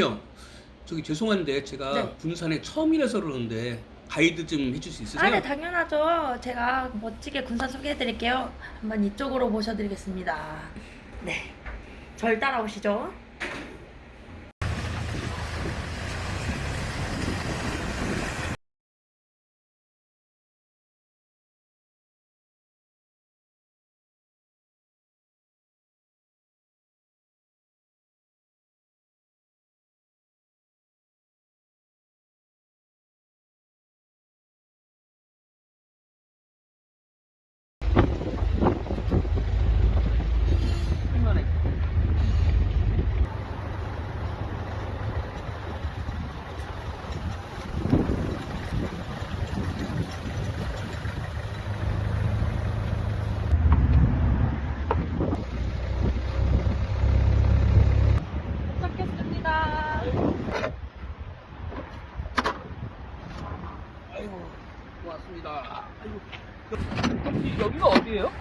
형, 저기 죄송한데 제가 네. 군산에 처음이라서 그러는데 가이드 좀 해줄 수 있으세요? 아, 네, 당연하죠. 제가 멋지게 군산 소개해드릴게요. 한번 이쪽으로 모셔드리겠습니다. 네. 절 따라오시죠. 고맙습니다. 아이고. 여기, 여기가 어디예요?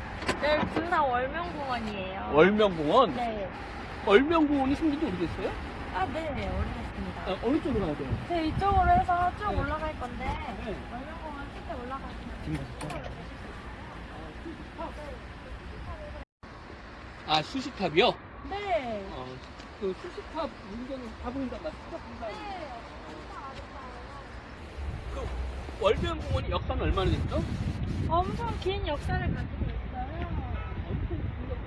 네, 군산 월명공원이에요. 월명공원. 네. 월명공원이 생긴 지 오래됐어요? 아, 네, 오래됐습니다. 아, 어느 쪽으로 가야 돼요? 저 이쪽으로 해서 쭉 네. 올라갈 건데, 네. 월명공원 끝에 올라가시면 지금 가셨죠? 아 수식탑이요? 네. 어, 그 수식탑 문제는 가보니까 맞죠? 그 월명공원이 역사는 얼마나 됐죠? 엄청 긴 역사를 가지고 있어요. 엄청 긴 역사가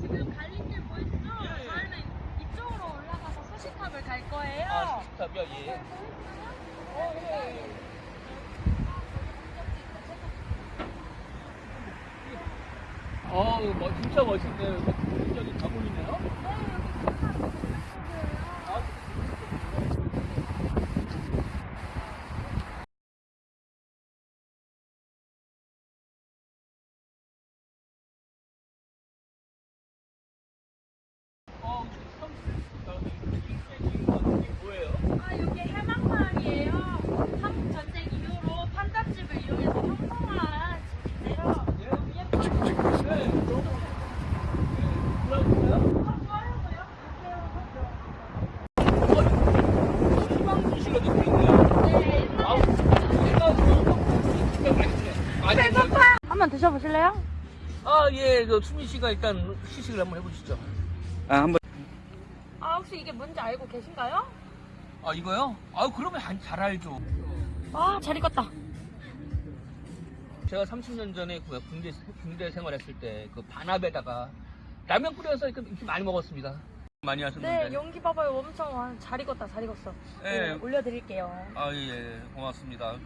지금 갈림길 보이시죠? 예. 저희는 이쪽으로 올라가서 수식탑을 갈 거예요. 아 수식탑이요? 예. 어, 뭐 진짜 멋있네요. 굉장히 가보이네요. 아, 어, 성, 이게 뭐예요? 아, 여기 해방마을이에요. 한국 전쟁 이후로 판잣집을 이용해서 형성한 집인데요. 예? 예뻐요. 네, 너무 그렇고요. 아, 좋아요고요. 어, 희망주시가 좀 있네요. 네, 아우, 옛날에 내가 진짜 맛있네. 아니, 배고파요. 한번 드셔보실래요? 아, 예, 그 수민 씨가 일단 시식을 한번 해보시죠. 아, 한번. 아, 혹시 이게 뭔지 알고 계신가요? 아, 이거요? 아, 그러면 안- 잘 알죠. 아, 잘 익었다. 제가 30년 전에 그 군대, 군대 생활했을 때 그 반합에다가 라면 끓여서 이렇게, 이렇게 많이 먹었습니다. 많이 하셨는데. 네, 용기 봐봐요. 엄청 와, 잘 익었다, 잘 익었어. 네, 예. 올려드릴게요. 아, 예, 고맙습니다.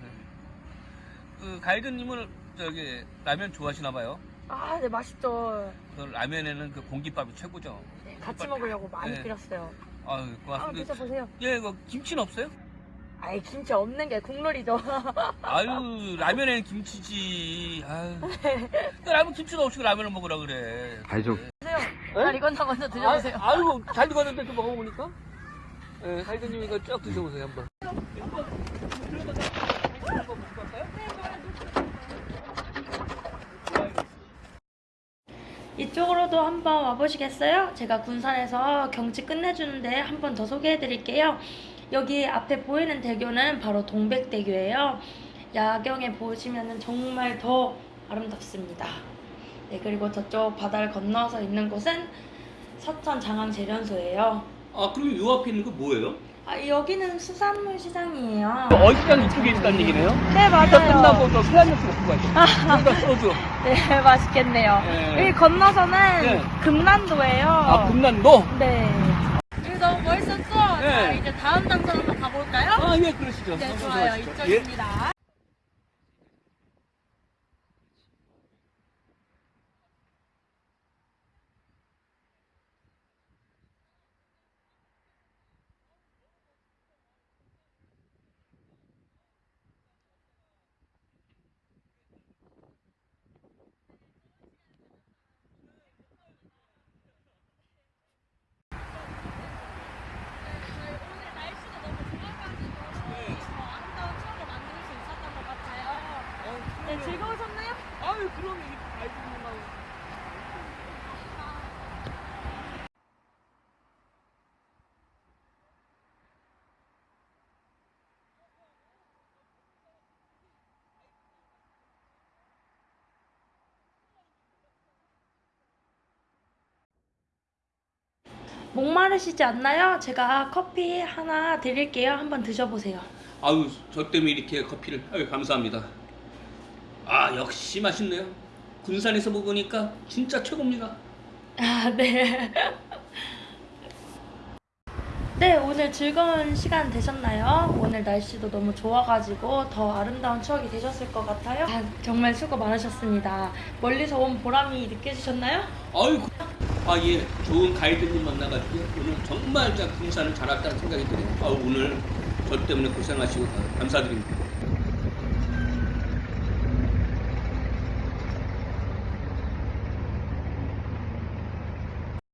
그 가이드님은 저기 라면 좋아하시나 봐요. 아, 네, 맛있죠. 그 라면에는 그 공깃밥이 최고죠. 네, 같이 먹으려고 많이 네. 끓였어요. 아유, 아, 고맙습니다. 드셔보세요. 예, 그 김치는 없어요? 아이, 김치 없는 게 국룰이죠. 아유, 라면에는 김치지. 아유. 그 라면 김치도 없이 라면을 먹으라 그래. 가족. 드세요. 잘 익었나 먼저 드셔보세요. 아, 아유, 잘 익었는데 좀 먹어보니까? 예, 가이드님 이거 쭉 드셔보세요, 한번. 이쪽으로도 한번 와보시겠어요? 제가 군산에서 경치 끝내주는데 한번 더 소개해드릴게요. 여기 앞에 보이는 대교는 바로 동백대교예요. 야경에 보시면 정말 더 아름답습니다. 네, 그리고 저쪽 바다를 건너서 있는 곳은 서천 장항 재련소예요. 아, 그럼 요 앞에 있는 거 뭐예요? 아, 여기는 수산물 시장이에요. 어시장 이쪽에 있다는 얘기네요? 네, 이따 끝나고 또 술한잔 먹고 가죠. 여기다 소주. 네, 맛있겠네요. 네. 여기 건너서는 네. 금난도예요. 아, 금난도? 네. 여기 너무 멋있었죠? 자, 네. 이제 다음 장소 한번 가볼까요? 아, 예, 그러시죠. 네, 좋아요. 예. 이쪽입니다. 오 네, 즐거우셨나요? 아유, 그럼 이게 알고 있는 목마르시지 않나요? 제가 커피 하나 드릴게요. 한번 드셔보세요. 아유, 저 때문에 이렇게 커피를. 아유, 감사합니다. 아, 역시 맛있네요. 군산에서 먹으니까 진짜 최고입니다. 아, 네. 네, 오늘 즐거운 시간 되셨나요? 오늘 날씨도 너무 좋아가지고 더 아름다운 추억이 되셨을 것 같아요. 아, 정말 수고 많으셨습니다. 멀리서 온 보람이 느껴지셨나요? 아유, 아, 예. 좋은 가이드님 만나가지고 오늘 정말 저 군산을 잘 왔다는 생각이 드네요. 아, 오늘 저 때문에 고생하시고 감사드립니다.